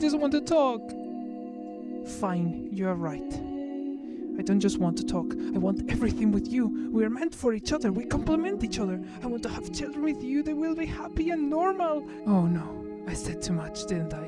Just want to talk. Fine, you're right. I don't just want to talk, I want everything with you. We are meant for each other, we complement each other. I want to have children with you, they will be happy and normal. Oh no, I said too much, didn't I?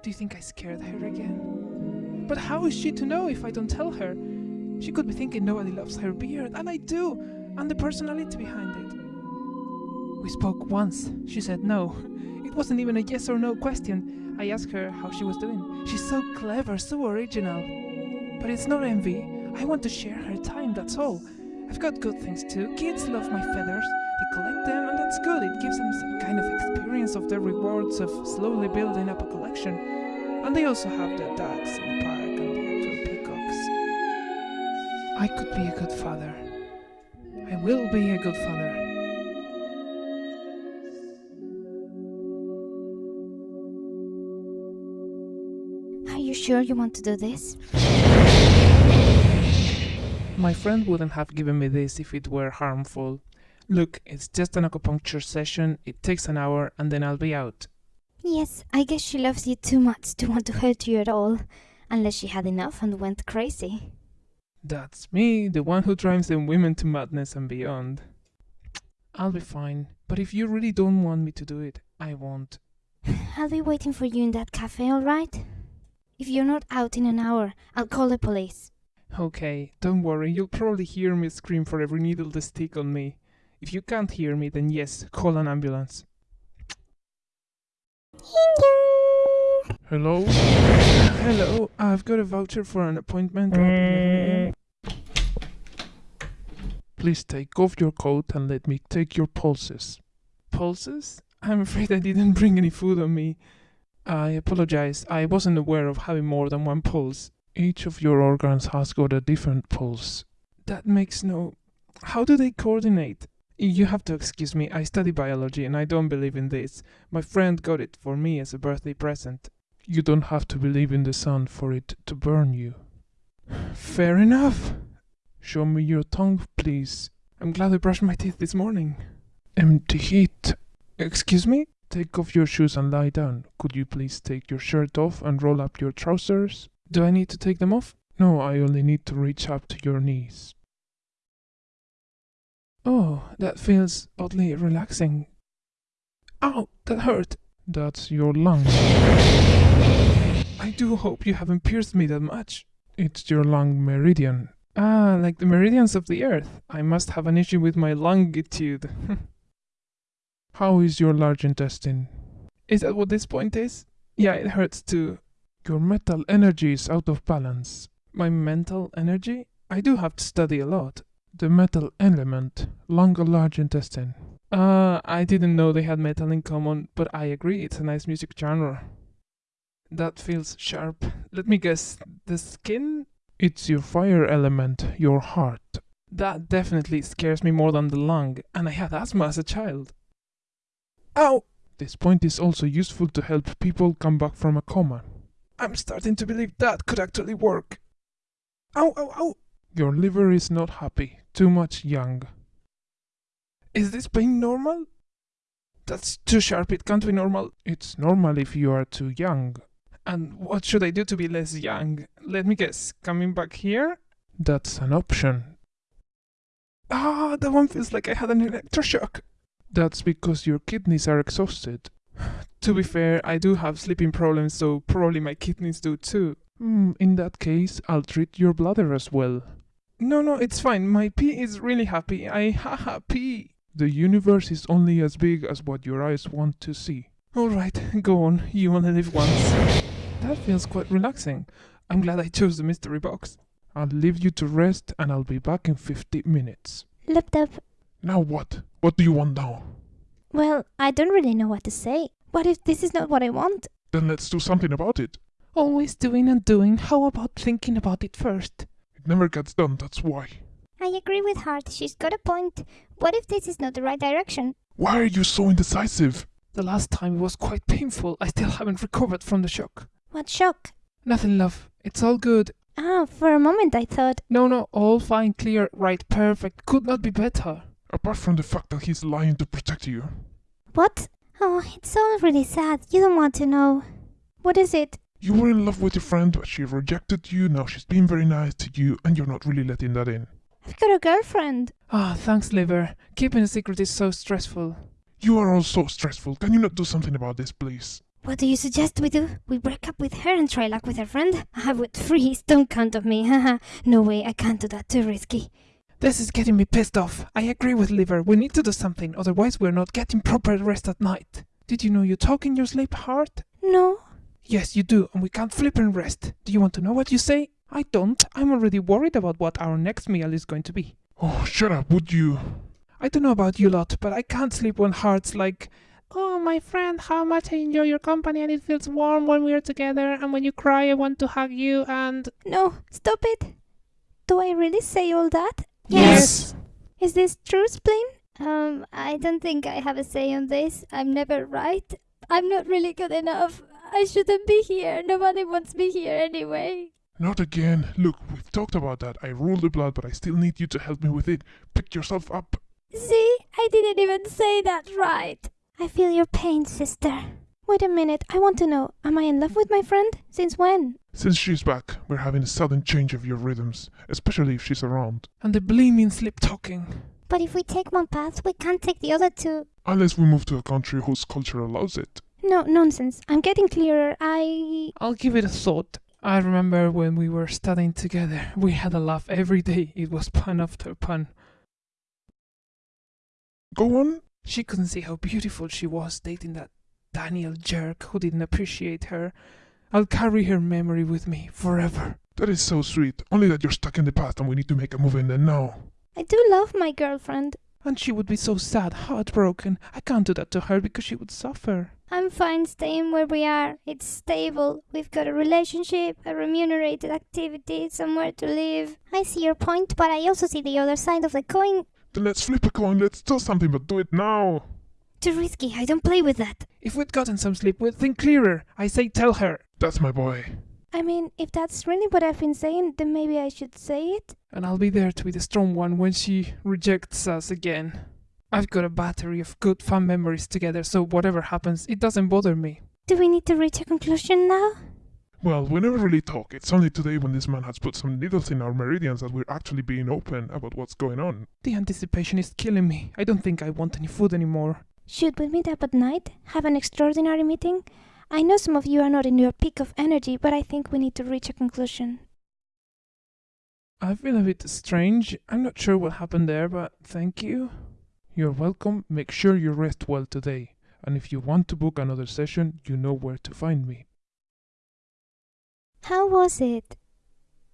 Do you think I scared her again? But how is she to know if I don't tell her? She could be thinking nobody loves her beard, and I do, and the personality behind it. We spoke once. She said no. It wasn't even a yes or no question. I asked her how she was doing. She's so clever, so original. But it's not envy. I want to share her time, that's all. I've got good things too. Kids love my feathers. They collect them, and that's good. It gives them some kind of experience of the rewards of slowly building up a collection. And they also have the ducks in the park and the actual peacocks. I could be a good father. I will be a good father. Sure you want to do this? My friend wouldn't have given me this if it were harmful. Look, it's just an acupuncture session, it takes an hour, and then I'll be out. Yes, I guess she loves you too much to want to hurt you at all. Unless she had enough and went crazy. That's me, the one who drives them women to madness and beyond. I'll be fine, but if you really don't want me to do it, I won't. I'll be waiting for you in that cafe, alright? If you're not out in an hour, I'll call the police. Okay, don't worry, you'll probably hear me scream for every needle they stick on me. If you can't hear me, then yes, call an ambulance. Hello? Hello, I've got a voucher for an appointment at 11 a.m. Please take off your coat and let me take your pulses. Pulses? I'm afraid I didn't bring any food on me. I apologize, I wasn't aware of having more than one pulse. Each of your organs has got a different pulse. That makes no. How do they coordinate? You have to excuse me, I study biology and I don't believe in this. My friend got it for me as a birthday present. You don't have to believe in the sun for it to burn you. Fair enough. Show me your tongue, please. I'm glad I brushed my teeth this morning. Empty heat. Excuse me? Take off your shoes and lie down. Could you please take your shirt off and roll up your trousers? Do I need to take them off? No, I only need to reach up to your knees. Oh, that feels oddly relaxing. Ow, that hurt. That's your lung. I do hope you haven't pierced me that much. It's your lung meridian. Ah, like the meridians of the earth. I must have an issue with my longitude. How is your large intestine? Is that what this point is? Yeah, it hurts too. Your mental energy is out of balance. My mental energy? I do have to study a lot. The metal element, lung or large intestine. Uh, I didn't know they had metal in common, but I agree, it's a nice music genre. That feels sharp. Let me guess, the skin? It's your fire element, your heart. That definitely scares me more than the lung, and I had asthma as a child. Ow! This point is also useful to help people come back from a coma. I'm starting to believe that could actually work. Ow, ow, ow! Your liver is not happy. Too much yang. Is this pain normal? That's too sharp, it can't be normal. It's normal if you are too young. And what should I do to be less young? Let me guess, coming back here? That's an option. Ah, that one feels like I had an electroshock. That's because your kidneys are exhausted. to be fair, I do have sleeping problems, so probably my kidneys do too. Hmm, in that case, I'll treat your bladder as well. No, no, it's fine. My pee is really happy. I haha pee. The universe is only as big as what your eyes want to see. Alright, go on. You only live once. That feels quite relaxing. I'm glad I chose the mystery box. I'll leave you to rest and I'll be back in 50 minutes. Up. Now what? What do you want now? Well, I don't really know what to say. What if this is not what I want? Then let's do something about it. Always doing and doing. How about thinking about it first? It never gets done, that's why. I agree with Heart. She's got a point. What if this is not the right direction? Why are you so indecisive? The last time it was quite painful. I still haven't recovered from the shock. What shock? Nothing, love. It's all good. Ah, for a moment I thought. No, no, all fine, clear, right, perfect. Could not be better. Apart from the fact that he's lying to protect you. What? Oh, it's all really sad. You don't want to know. What is it? You were in love with your friend, but she rejected you. Now she's being very nice to you, and you're not really letting that in. I've got a girlfriend. Ah, thanks, Liver. Keeping a secret is so stressful. You are all so stressful. Can you not do something about this, please? What do you suggest we do? We break up with her and try luck with her friend? I would freeze. Don't count on me. Haha. no way. I can't do that. Too risky. This is getting me pissed off. I agree with Liver. We need to do something, otherwise we're not getting proper rest at night. Did you know you talk in your sleep, heart? No. Yes, you do, and we can't flip and rest. Do you want to know what you say? I don't. I'm already worried about what our next meal is going to be. Oh, shut up, would you? I don't know about you lot, but I can't sleep when heart's like, Oh, my friend, how much I enjoy your company and it feels warm when we're together, and when you cry, I want to hug you, and. No. Stop it. Do I really say all that? Yes. Is this true, Spleen? Um, I don't think I have a say on this. I'm never right. I'm not really good enough. I shouldn't be here. Nobody wants me here anyway. Not again. Look, we've talked about that. I rule the blood, but I still need you to help me with it. Pick yourself up. See? I didn't even say that right. I feel your pain, sister. Wait a minute. I want to know. Am I in love with my friend? Since when? Since she's back, we're having a sudden change of your rhythms, especially if she's around. And the blaming sleep talking. But if we take one path, we can't take the other two. Unless we move to a country whose culture allows it. No, nonsense. I'm getting clearer. I. I'll give it a thought. I remember when we were studying together, we had a laugh every day. It was pun after pun. Go on. She couldn't see how beautiful she was dating that Daniel jerk who didn't appreciate her. I'll carry her memory with me forever. That is so sweet. Only that you're stuck in the past and we need to make a move in there now. I do love my girlfriend. And she would be so sad, heartbroken. I can't do that to her because she would suffer. I'm fine staying where we are. It's stable. We've got a relationship, a remunerated activity, somewhere to live. I see your point, but I also see the other side of the coin. Then let's flip a coin. Let's do something, but do it now. Too risky. I don't play with that. If we'd gotten some sleep, we'd think clearer. I say tell her. That's my boy. I mean, if that's really what I've been saying, then maybe I should say it. And I'll be there to be the strong one when she rejects us again. I've got a battery of good fun memories together, so whatever happens, it doesn't bother me. Do we need to reach a conclusion now? Well, we never really talk. It's only today when this man has put some needles in our meridians that we're actually being open about what's going on. The anticipation is killing me. I don't think I want any food anymore. Should we meet up at night? Have an extraordinary meeting? I know some of you are not in your peak of energy, but I think we need to reach a conclusion. I feel a bit strange. I'm not sure what happened there, but thank you. You're welcome. Make sure you rest well today. And if you want to book another session, you know where to find me. How was it?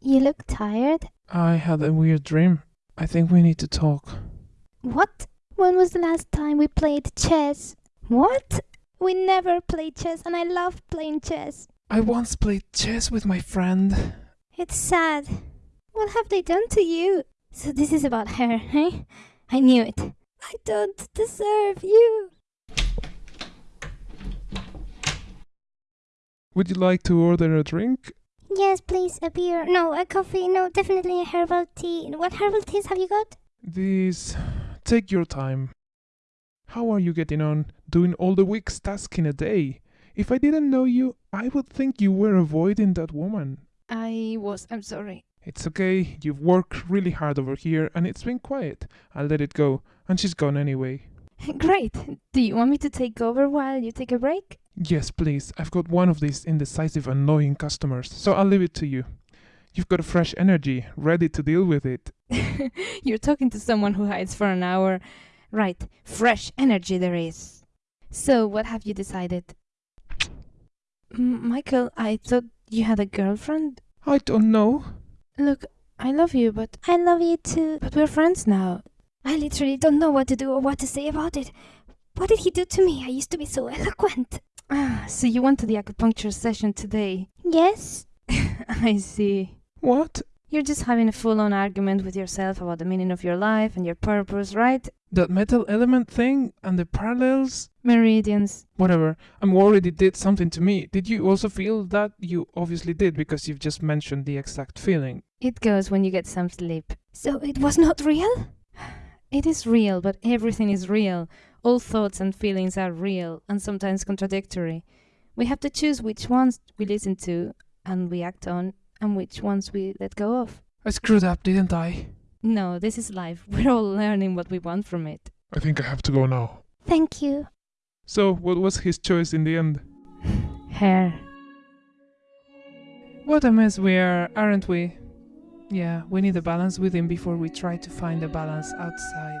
You look tired. I had a weird dream. I think we need to talk. What? When was the last time we played chess? What? We never played chess, and I love playing chess. I once played chess with my friend. It's sad. What have they done to you? So this is about her, eh? I knew it. I don't deserve you. Would you like to order a drink? Yes, please, a beer. No, a coffee. No, definitely a herbal tea. What herbal teas have you got? These. Take your time. How are you getting on? Doing all the week's task in a day? If I didn't know you, I would think you were avoiding that woman. I was. I'm sorry. It's okay, you've worked really hard over here and it's been quiet. I'll let it go, and she's gone anyway. Great. Do you want me to take over while you take a break? Yes, please. I've got one of these indecisive, annoying customers, so I'll leave it to you. You've got a fresh energy, ready to deal with it. You're talking to someone who hides for an hour. Right. Fresh energy there is. So, what have you decided? M- Michael, I thought you had a girlfriend. I don't know. Look, I love you, but I love you too. but we're friends now. I literally don't know what to do or what to say about it. What did he do to me? I used to be so eloquent. Ah, so you went to the acupuncture session today. Yes? I see. What? You're just having a full on argument with yourself about the meaning of your life and your purpose, right? That metal element thing and the parallels? Meridians. Whatever. I'm worried it did something to me. Did you also feel that? You obviously did because you've just mentioned the exact feeling. It goes when you get some sleep. So it was not real? It is real, but everything is real. All thoughts and feelings are real and sometimes contradictory. We have to choose which ones we listen to and we act on, and which ones we let go of. I screwed up, didn't I? No, this is life. We're all learning what we want from it. I think I have to go now. Thank you. So, what was his choice in the end? Hair. What a mess we are, aren't we? Yeah, we need a balance within before we try to find a balance outside.